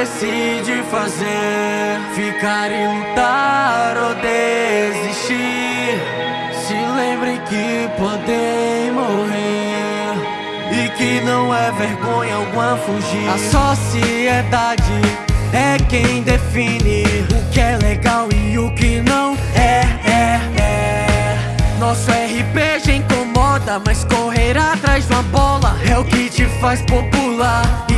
decide fazer? Ficar e lutar ou desistir? Se lembre que podem morrer. E que não é vergonha alguma fugir. A sociedade é quem define O que é legal e o que não é, é, é Nosso RPG incomoda, mas correr atrás de uma bola É o que te faz popular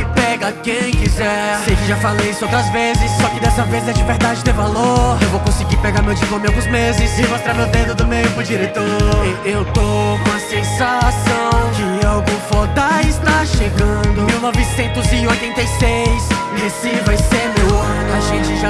quem quiser. Sei que já falei isso outras vezes Só que dessa vez é de verdade ter valor. Eu vou conseguir pegar meu diploma em alguns meses E mostrar meu dedo do meio pro diretor. E Eu tô com a sensação Que algo foda está chegando. 1986 Esse vai ser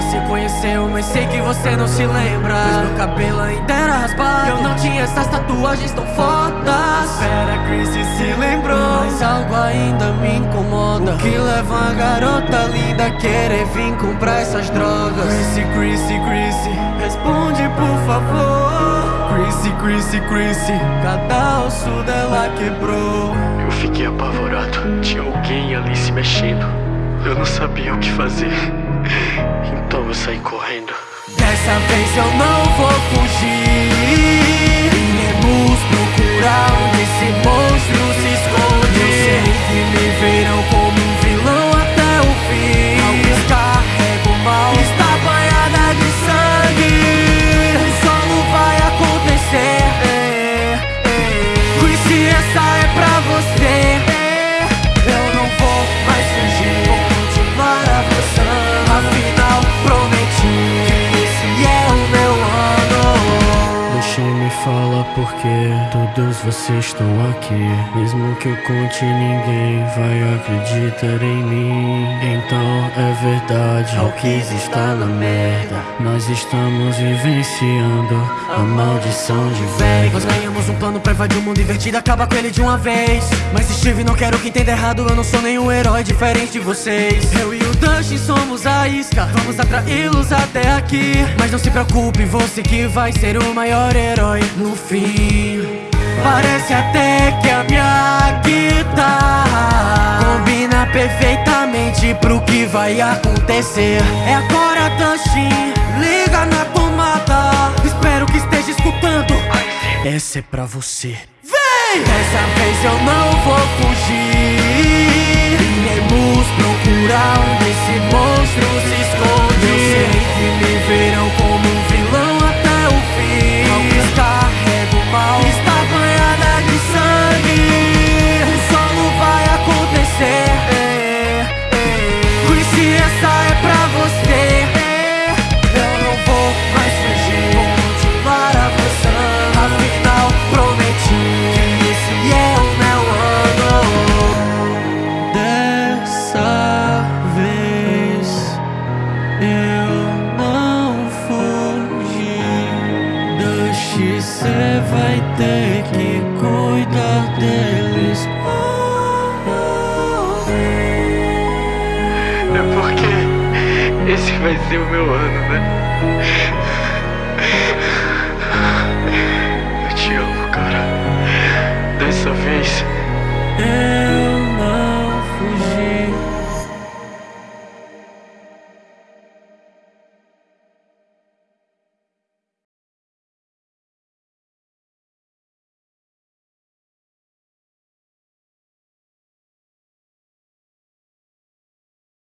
se conheceu Mas sei que você não se lembra. Pois meu cabelo ainda era raspado. Eu não tinha essas tatuagens tão fodas. Espera, Chris se lembrou. Mas algo ainda me incomoda. O que leva uma garota linda querer vir comprar essas drogas? Chrissy, Chrissy, Chrissy, responde por favor. Chrissy, Chrissy, Chrissy, cada osso dela quebrou. Eu fiquei apavorado, tinha alguém ali se mexendo. Eu não sabia o que fazer, Dessa vez eu não vou fugir. Iremos procurar esse monstro porque todos vocês estão aqui. Mesmo que eu conte, ninguém vai acreditar em mim. Então é verdade, Alquis está na merda. Nós estamos vivenciando a maldição de Vegas Nós ganhamos um plano pra invadir o mundo invertido. Acaba com ele de uma vez. Mas Steve, não quero que entenda errado. Eu não sou nenhum herói diferente de vocês. Eu e o Dustin somos a isca Vamos atraí-los até aqui. Mas não se preocupe, você que vai ser o maior herói no fim. Parece até que a minha guitarra Combina perfeitamente pro que vai acontecer. É agora, Dustin, liga na tomada. Espero que esteja escutando. Essa é pra você. Vem! Dessa vez eu não vou fugir Iremos procurar onde esse monstro se esconde Dusty, cê vai ter que cuidar deles É porque esse vai ser o meu ano, né?